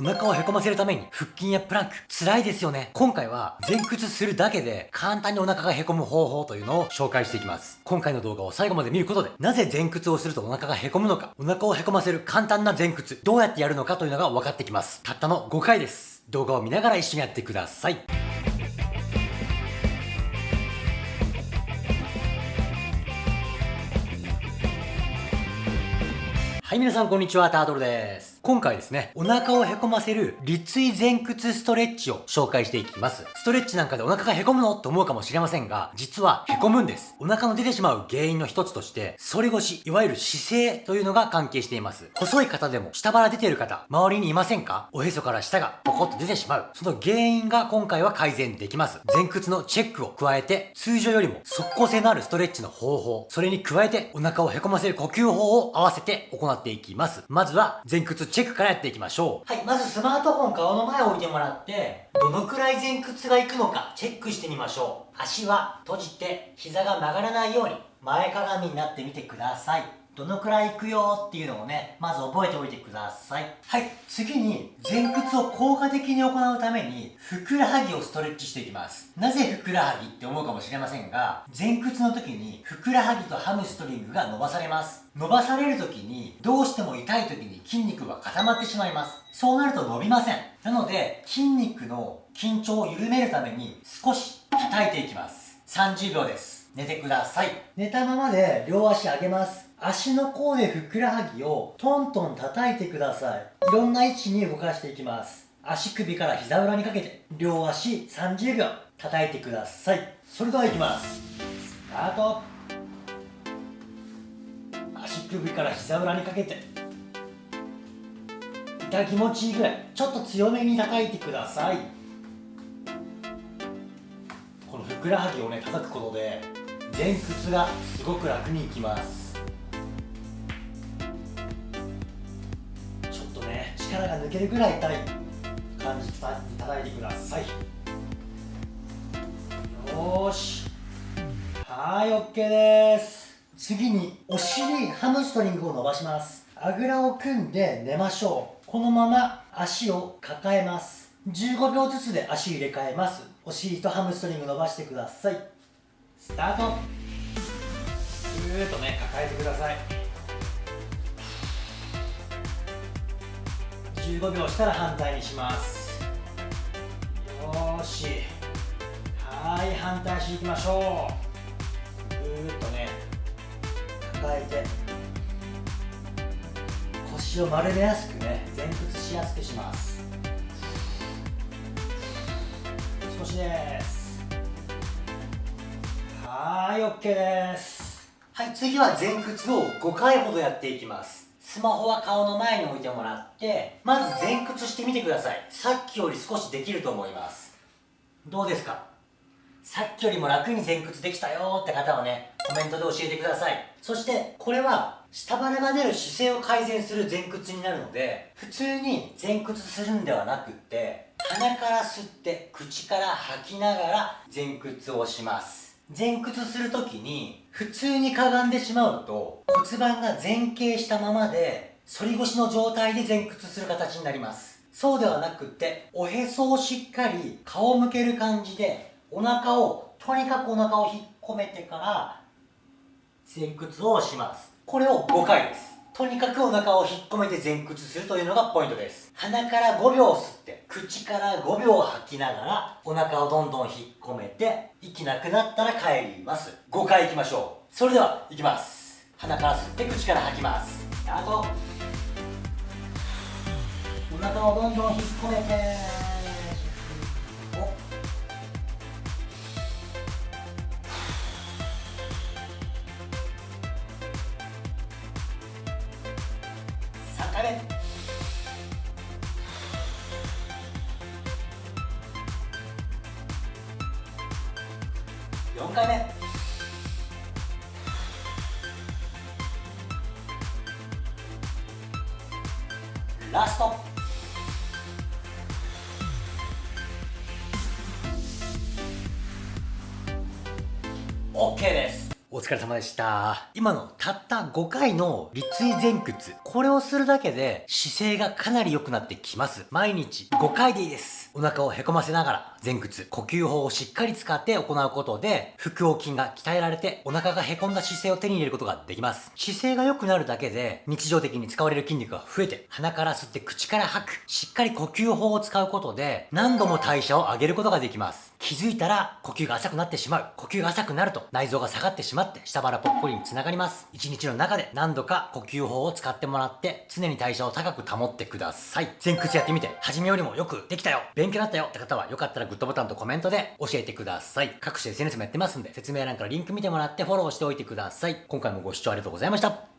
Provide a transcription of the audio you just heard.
お腹をへこませるために腹筋やプランク辛いですよね。今回は前屈するだけで簡単にお腹がへこむ方法というのを紹介していきます。今回の動画を最後まで見ることでなぜ前屈をするとお腹がへこむのかお腹をへこませる簡単な前屈どうやってやるのかというのが分かってきます。たったの5回です。動画を見ながら一緒にやってください。はい、皆さんこんにちは、タートルです。今回ですね、お腹をへこませる立位前屈ストレッチを紹介していきます。ストレッチなんかでお腹がへこむの？と思うかもしれませんが、実はへこむんです。お腹の出てしまう原因の一つとして、反り腰、いわゆる姿勢というのが関係しています。細い方でも下腹出てる方、周りにいませんか？おへそから下がポコッと出てしまう。その原因が今回は改善できます。前屈のチェックを加えて、通常よりも即効性のあるストレッチの方法、それに加えてお腹をへこませる呼吸法を合わせて行っていきます。まずは前屈チェックからやっていきましょう。はい、まずスマートフォン顔の前置いてもらって、どのくらい前屈がいくのかチェックしてみましょう。足は閉じて膝が曲がらないように前かがみになってみてください。どのくらいいくよっていうのをね、まず覚えておいてください。はい、次に前屈を効果的に行うために、ふくらはぎをストレッチしていきます。なぜふくらはぎって思うかもしれませんが、前屈の時にふくらはぎとハムストリングが伸ばされます。伸ばされる時に、どうしても痛い時に筋肉が固まってしまいます。そうなると伸びません。なので、筋肉の緊張を緩めるために少し叩いていきます。30秒です。寝てください。寝たままで両足上げます。足の甲でふくらはぎをトントン叩いてください。いろんな位置に動かしていきます。足首から膝裏にかけて、両足30秒叩いてください。それではいきます。スタート。足首から膝裏にかけて、痛気持ちいいぐらい、ちょっと強めに叩いてください。ふくらはぎをね、叩くことで、前屈がすごく楽にいきます。ちょっとね。力が抜けるぐらい痛い感じで叩いてください。よし。はい OK です。次にお尻ハムストリングを伸ばします。あぐらを組んで寝ましょう。このまま足を抱えます。15秒ずつで足入れ替えます。お尻とハムストリング伸ばしてください。スタート。ぐーっとね抱えてください。15秒したら反対にします。よし。はい反対していきましょう。ぐーっとね抱えて。腰を丸めやすくね前屈しやすくします。少しですはい OK ですはい次は前屈を5回ほどやっていきますスマホは顔の前に置いてもらって、まず前屈してみてください。さっきより少しできると思います。どうですか？さっきよりも楽に前屈できたよって方はね、コメントで教えてください。そして、これは、下腹が出る姿勢を改善する前屈になるので、普通に前屈するんではなくって、鼻から吸って、口から吐きながら前屈をします。前屈するときに普通にかがんでしまうと骨盤が前傾したままで反り腰の状態で前屈する形になります。そうではなくっておへそをしっかり顔向ける感じでお腹をとにかくお腹を引っ込めてから前屈をします。これを5回です。とにかくお腹を引っ込めて前屈するというのがポイントです。鼻から5秒吸って口から5秒吐きながらお腹をどんどん引っ込めて息なくなったら帰ります。5回いきましょう。それではいきます。鼻から吸って口から吐きます。スタート。お腹をどんどん引っ込めて。回目4回目ラスト OK ですお疲れ様でした。今のたった5回の立位前屈。これをするだけで姿勢がかなり良くなってきます。毎日5回でいいです。お腹をへこませながら前屈、呼吸法をしっかり使って行うことで腹横筋が鍛えられてお腹がへこんだ姿勢を手に入れることができます。姿勢が良くなるだけで日常的に使われる筋肉が増えて鼻から吸って口から吐く。しっかり呼吸法を使うことで何度も代謝を上げることができます。気づいたら呼吸が浅くなってしまう。呼吸が浅くなると内臓が下がってしまって下腹ぽっこりにつながります。一日の中で何度か呼吸法を使ってもらって常に代謝を高く保ってください。前屈やってみて初めよりもよくできたよ勉強になったよって方はよかったらグッドボタンとコメントで教えてください。各種 SNS もやってますんで説明欄からリンク見てもらってフォローしておいてください。今回もご視聴ありがとうございました。